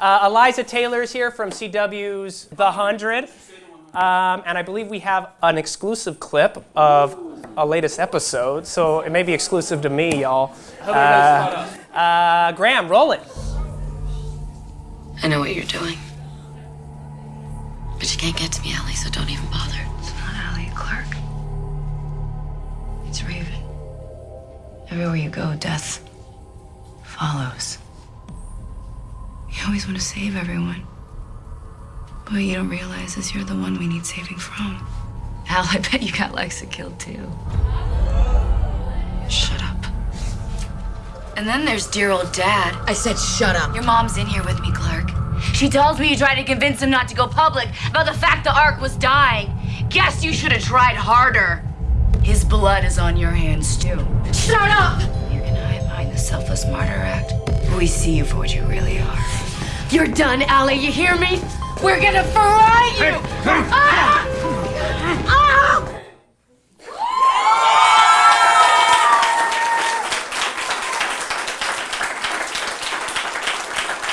Uh, Eliza Taylor is here from CW's The Hundred, um, and I believe we have an exclusive clip of a latest episode, so it may be exclusive to me, y'all. Uh, uh, Graham, roll it. I know what you're doing. But you can't get to me, ALIE, so don't even bother. It's not ALIE Clarke. It's Raven. Everywhere you go, death follows. Always want to save everyone. But what you don't realize is you're the one we need saving from. Al, I bet you got Lexa killed too. Shut up. And then there's dear old dad. I said shut up. Your mom's in here with me, Clarke. She tells me you tried to convince him not to go public about the fact the Ark was dying. Guess you should have tried harder. His blood is on your hands, too. Shut up! You're gonna hide behind the selfless martyr act. We see you for what you really are. You're done, ALIE, you hear me? We're gonna fry you! Ah! Ah!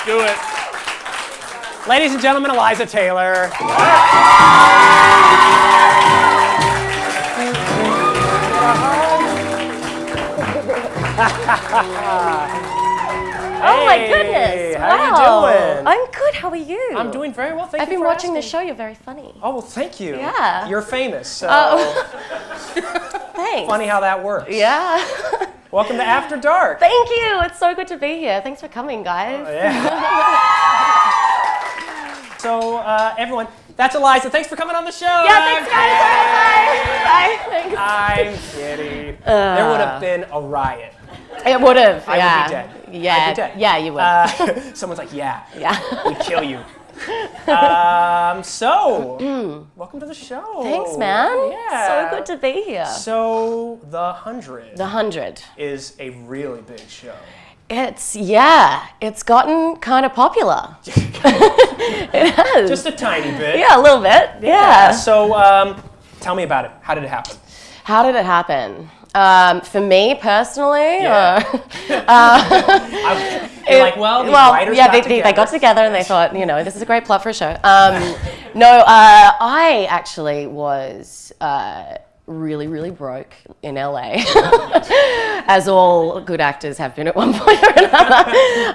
Do it. Ladies and gentlemen, Eliza Taylor. Oh my goodness! how you doing? I'm good. How are you? I'm doing very well. Thank you. I've been for watching the show. You're very funny. Oh well, thank you. Yeah. You're famous. So Oh. Thanks. funny how that works. Yeah. Welcome to After Dark. Thank you. It's so good to be here. Thanks for coming, guys. Yeah. so uh, everyone, that's Eliza. Thanks for coming on the show. Yeah, thanks, guys. Bye. Bye. Thanks. I'm kidding. there would have been a riot. It would have. I yeah. would be dead. Yeah. I'd be dead. Yeah, you would. Uh, someone's like, yeah, yeah. we'd kill you. Um, so, welcome to the show. Mm. Thanks, man. Yeah. So good to be here. So, The Hundred The hundred. is a really big show. It's yeah. It's gotten kind of popular. it has. Just a tiny bit. yeah, a little bit. Yeah. So, um, tell me about it. How did it happen? How did it happen? Um, for me personally, Yeah. or- I, you're like, well, writers yeah, got they, together. they, they got together and they thought, you know, this is a great plot for a show. Um, no, uh, I actually was uh, really, really broke in LA, as all good actors have been at one point or another.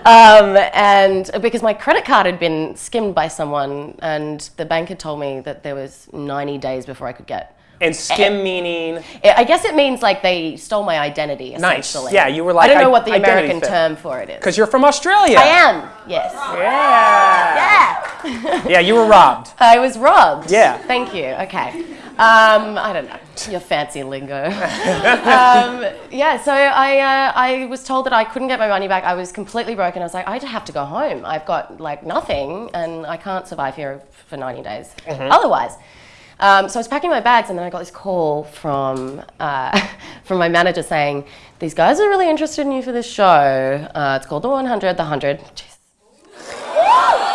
Um, and because my credit card had been skimmed by someone, and the bank had told me that there was 90 days before I could get. And skim meaning I guess it means like they stole my identity. essentially. Nice. Yeah, you were like I don't know what the American theft. term for it is. because you're from Australia. I am. Yes. Yeah. Yeah. Yeah, you were robbed. I was robbed. Yeah. Thank you. Okay. Um, I don't know your fancy lingo. um, yeah. So I uh, I was told that I couldn't get my money back. I was completely broken. I was like, I have to go home. I've got like nothing, and I can't survive here for 90 days otherwise. Um, so I was packing my bags, and then I got this call from uh, from my manager saying, "These guys are really interested in you for this show. Uh, it's called The 100, The 100." Jeez.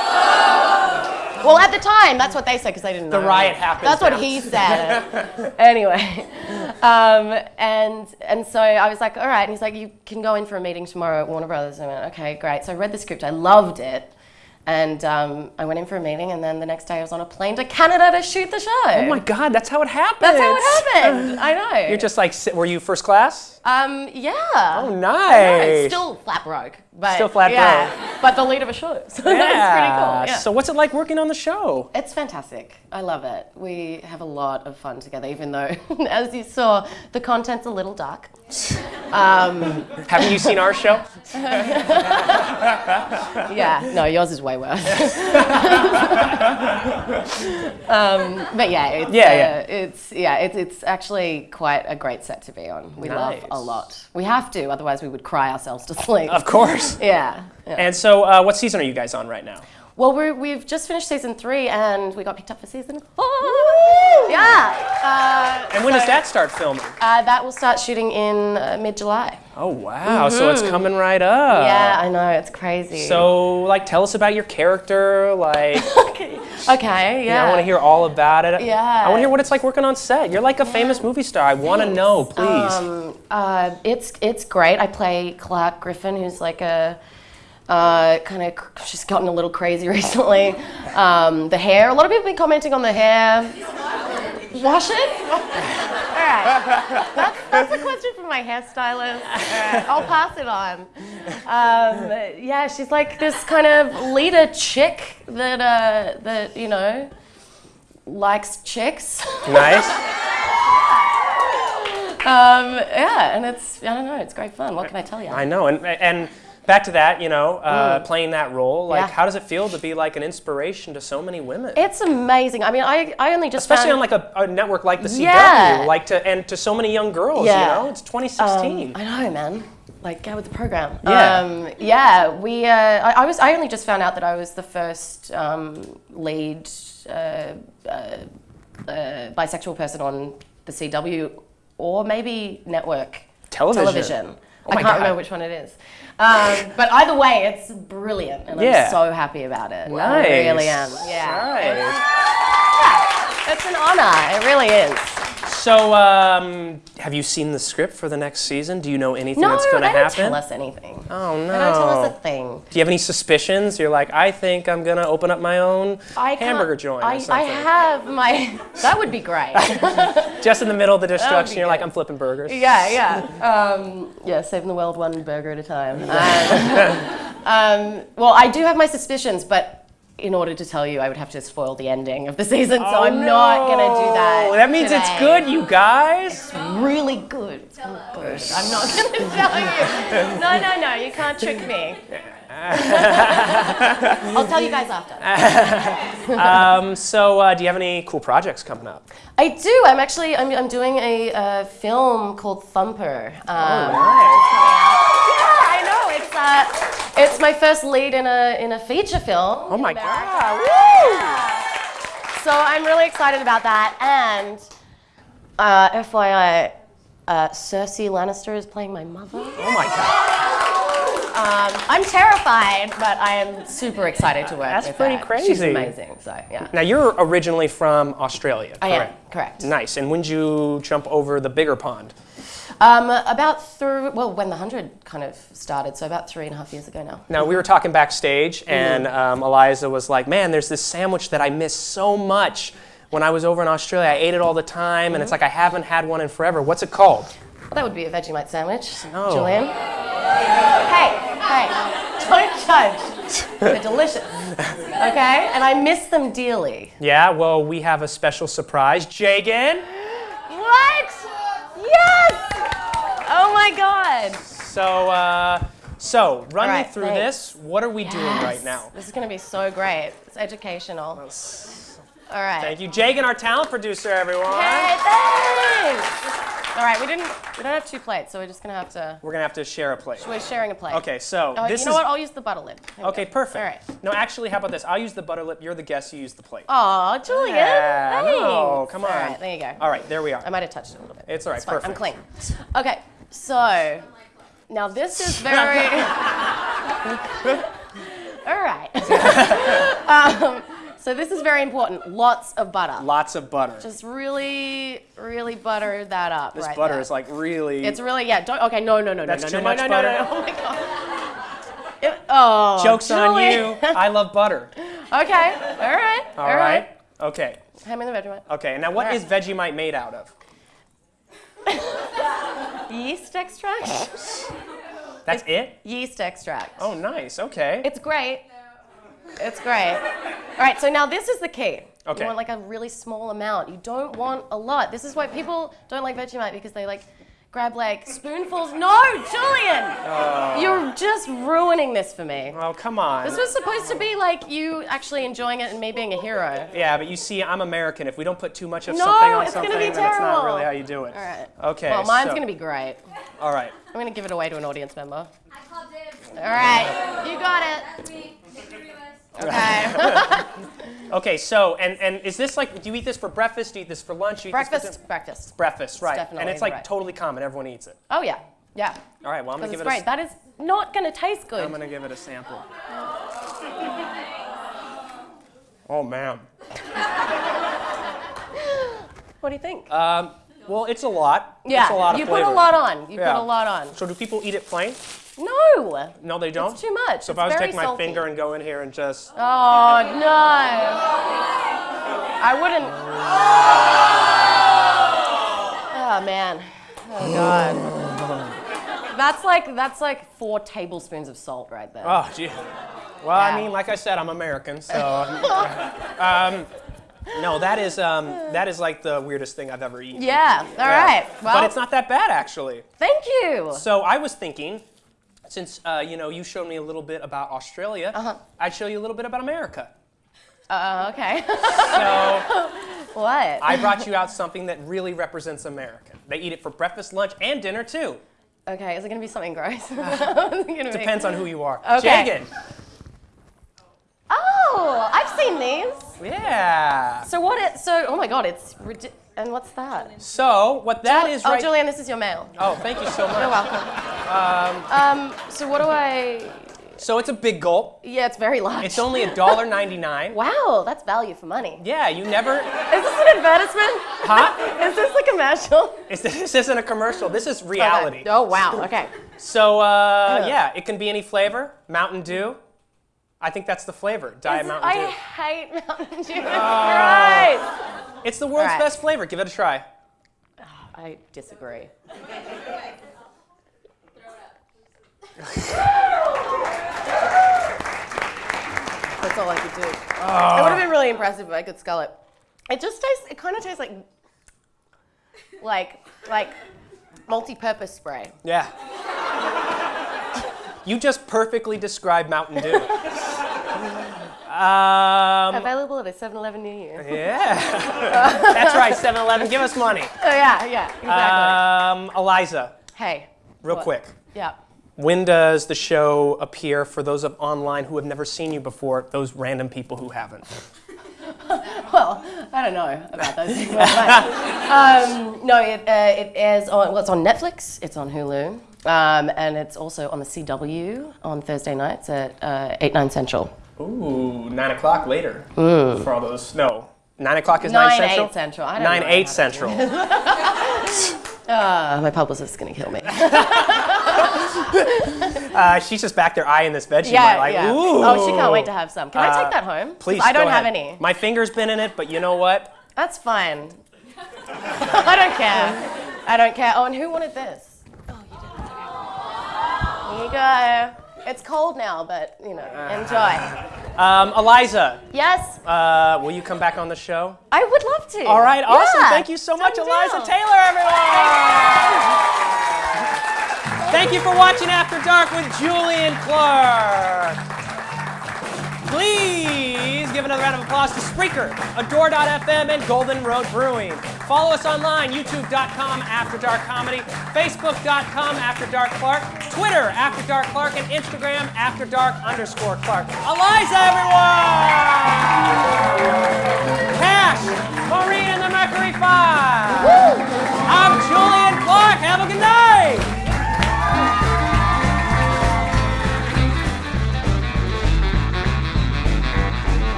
Well, at the time, that's what they said because they didn't The know. The riot happened That's what he said. anyway, um, and and so I was like, all right. And he's like, you can go in for a meeting tomorrow at Warner Brothers. And I went, okay, great. So I read the script. I loved it. And um, I went in for a meeting, and then the next day I was on a plane to Canada to shoot the show. Oh my God, that's how it happened. That's how it happened. I know. You're just like, were you first class? Um, yeah. Oh, nice. Still flat broke, but Still flat yeah, But the lead of a show, so that's pretty cool. Yeah. So what's it like working on the show? It's fantastic. I love it. We have a lot of fun together, even though, as you saw, the content's a little dark. Um, Haven't you seen our show? yeah, no, yours is way worse. um, but yeah, it's, Yeah, uh, yeah. it's yeah, it's it's actually quite a great set to be on. We love a lot. We have to, otherwise we would cry ourselves to sleep. Of course. Yeah. yeah. And so, uh, what season are you guys on right now? Well, we're, we've just finished season three, and we got picked up for season four. Yeah. Uh, And when does that start filming? Uh, that will start shooting in uh, mid-July. Oh wow! So it's coming right up. Mm-hmm. yeah, I know it's crazy. So, like, tell us about your character. Like, okay, okay, yeah. I want to hear all about it. Yeah. I want to hear what it's like working on set. You're like a famous movie star. I want to know, please. Um, uh, it's it's great. I play Clarke Griffin, who's like a Uh, kind of, she's gotten a little crazy recently. Um, the hair, a lot of people have been commenting on the hair. Wash it? All right. That's, that's a question for my hairstylist. I'll pass it on. Um, yeah, she's like this kind of leader chick that, uh, that you know, likes chicks. Nice. Um, yeah, and it's, I don't know, it's great fun. What can I tell you? I know, and and back to that, you know, uh, playing that role. Like, Yeah. how does it feel to be like an inspiration to so many women? It's amazing. I mean, I, I only just Especially on like a, a network like the CW, Yeah. like to and to so many young girls. Yeah. You know, it's 2016. I know, man. Like, get with the program. Yeah. Um, yeah. We. Uh, I, I was. I only just found out that I was the first um, lead uh, uh, uh, bisexual person on the CW, or maybe network Television. television. Oh I can't God. remember which one it is. Um, but either way, it's brilliant, and Yeah. I'm so happy about it. I Nice. really am. Yeah. Nice. It's an honor. It really is. So, um, have you seen the script for the next season? Do you know anything No, that's going to they don't happen? tell us anything. Oh no! They don't tell us a thing. Do you have any suspicions? You're like, I think I'm gonna open up my own I hamburger joint or I, I have my. That would be great. Just in the middle of the destruction, you're like. I'm flipping burgers. yeah, yeah. Um, yeah, saving the world one burger at a time. Um, um, well, I do have my suspicions, but in order to tell you, I would have to spoil the ending of the season, so I'm not gonna do that. Oh, That means it's good, you guys. Really good. It's good. I'm not gonna tell you. No, no, no. You can't trick me. I'll tell you guys after. Um, so, uh, do you have any cool projects coming up? I do. I'm actually. I'm, I'm doing a uh, film called Thumper. Um, Nice. Yeah, I know. It's uh, it's my first lead in a in a feature film. Oh my in god! America. So I'm really excited about that. And uh, FYI, uh, Cersei Lannister is playing my mother. Oh my god! Um, I'm terrified, but I am super excited to work That's with pretty her. She's amazing. So yeah, Now you're originally from Australia, I am correct? correct. Nice. And when did you jump over the bigger pond? Um, about through well, when the hundred kind of started, so about three and a half years ago now. Now we were talking backstage, Mm-hmm. and um, Eliza was like, "Man, there's this sandwich that I miss so much." When I was over in Australia, I ate it all the time, and it's Mm-hmm. like I haven't had one in forever. What's it called? Well, that would be a Vegemite sandwich. No. Julian. Hey, hey, don't judge. They're delicious. Okay, and I miss them dearly. Yeah, well, we have a special surprise. Jagan. What? Yes! Oh my God. So, uh, so run All right, me through thanks. this. What are we doing right now? This is going to be so great. It's educational. All right. Thank you, Jagan, our talent producer, everyone. Hey, thanks. All right, we didn't. We don't have two plates, so we're just gonna have to. We're gonna have to share a plate. We're sharing a plate. Okay, so Oh, this you know is what? I'll use the butter lid. There okay. go. Perfect. All right. No, actually, how about this? I'll use the butter lip. You're the guest. You use the plate. Oh, Julian. Yeah, thanks. no, come on. right, there you go. All right, there we are. I might have touched it a little bit. It's all right, fine. I'm clean. Okay, so now this is very. all right. um, so this is very important. Lots of butter. Lots of butter. Just really, really butter that up. this right butter there. is like really. It's really yeah. Don't okay. No, no, no, That's no, too no, much no, no, butter? no, no. no. Oh my god. It- oh, Jokes on Julie. you. I love butter. okay. All right. All right. Okay. Hand me the Vegemite. Okay. Now, what All is Vegemite made out of? Yeast extract. That's it. Yeast extract. Oh, nice. Okay. It's great. It's great. All right, so now this is the key. Okay. You want like a really small amount. You don't want a lot. This is why people don't like Vegemite because they like grab like spoonfuls. No, Julian! Oh. You're just ruining this for me. oh, come on. This was supposed to be like you actually enjoying it and me being a hero. Yeah, but you see, I'm American. If we don't put too much of No, something on it's gonna something, be then it's not really how you do it. All right. Okay. Well, mine's so- gonna be great. All right. I'm gonna give it away to an audience member. I called dibs. All right, you got it. Okay. Okay. So, and and is this like? Do you eat this for breakfast? Do you eat this for lunch? Do you eat this for breakfast, breakfast. breakfast, right? and it's like right. totally common. Everyone eats it. Oh yeah, yeah. All right. Well, I'm gonna give it's it. great. A, That is not gonna taste good. I'm gonna give it a sample. Oh man. What do you think? Um, well, it's a lot. yeah, It's a lot of you flavor. put a lot on. You Yeah. put a lot on. So do people eat it plain? No. No, they don't. It's too much. So if I was take my salty. finger and go in here and just Oh no. I wouldn't. Oh man. Oh god. That's like that's like four tablespoons of salt right there. oh gee. Well, I mean, like I said, I'm American, so um, no, that is um, that is like the weirdest thing I've ever eaten. Yeah. All Yeah. right. Well, but it's not that bad actually. thank you. So I was thinking, since uh, you know you showed me a little bit about Australia, Uh-huh. I'd show you a little bit about America. Uh, okay. So what? I brought you out something that really represents America. They eat it for breakfast, lunch, and dinner too. okay. Is it gonna be something gross? Depends. Depends on who you are. Okay. Jagan. Oh, I've seen these. Yeah. So what? It, so oh my god, it's ridi- and what's that? So what that is oh, right. Julian, this is your mail. Oh, thank you so much. You're welcome. Um, so what do I? So it's a big gulp. Yeah, it's very large. It's only $1.99. Wow, that's value for money. Yeah, you never. Is this an advertisement? Huh? Is this a commercial? It's, this isn't a commercial. This is reality. Okay. Oh wow. Okay. So uh, yeah, it can be any flavor. Mountain Dew. I think that's the flavor. Diet Is- Mountain I hate Mountain Dew. It's gross. It's the world's Alright. best flavor. Give it a try. I disagree. That's all I could do. It would have been really impressive if I could scull it. It just tastes. It kind of tastes like, like, like, multi-purpose spray. Yeah. you just perfectly described Mountain Dew. um, Available at a 7-Eleven near you. yeah. That's right, 7 Eleven. Give us money. Oh yeah, yeah, exactly. Um, Eliza, hey. real what? quick. Yeah. When does the show appear for those of online who have never seen you before, those random people who haven't? Well, I don't know about those people. um, no, it, uh, it airs on, well, it's on Netflix, it's on Hulu, um, and it's also on the CW on Thursday nights at uh, 8, 9 Central. Ooh, 9 o'clock later. For all those. No. 9 o'clock is 9, 9 Central? 8 Central. I don't 9 know 8 Central. Uh, my publicist's going to kill me. Uh, she's just back there eyeing this veggie. yeah, like, yeah. Ooh. Oh, she can't wait to have some. Can I Uh, take that home? Please, I don't go have ahead. any. My finger's been in it, but you know what? That's fine. I don't care. I don't care. Oh, and who wanted this? Oh, you did. Okay. Here you go. It's cold now, but you know, enjoy. Um, Eliza, Yes, uh, will you come back on the show? I would love to. All right, awesome. Yeah, Thank you so much, done Eliza. Taylor, everyone. Thank you for watching After Dark with Julian Clark. Please give another round of applause to Spreaker, Adore.fm, and Golden Road Brewing. Follow us online, youtube.com After Dark Comedy, facebook.com After Dark Clark, Twitter After Dark Clark, and Instagram After Dark underscore Clark. Eliza, everyone! Cash, Maureen and the Mercury Five. I'm Julian Clark. Have a good night.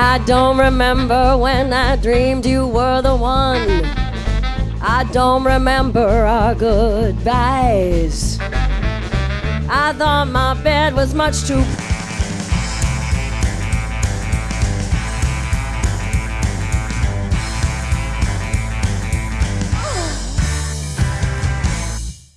I don't remember when I dreamed you were the one. I don't remember our goodbyes. I thought my bed was much too